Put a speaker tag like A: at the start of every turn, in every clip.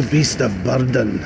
A: beast of burden.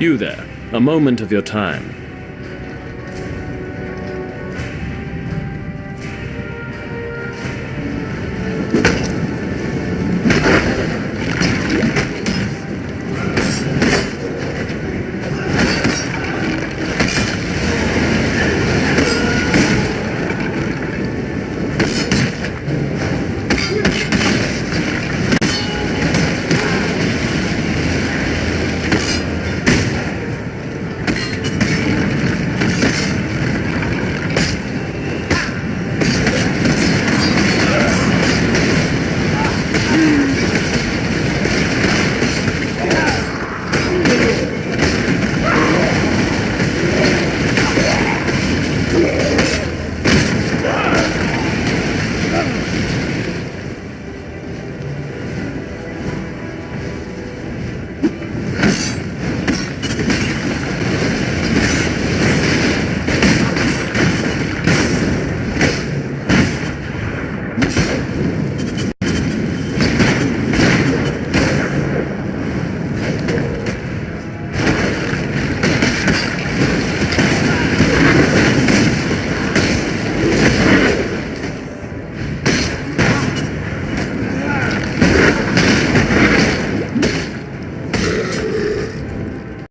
B: You there, a moment of your time.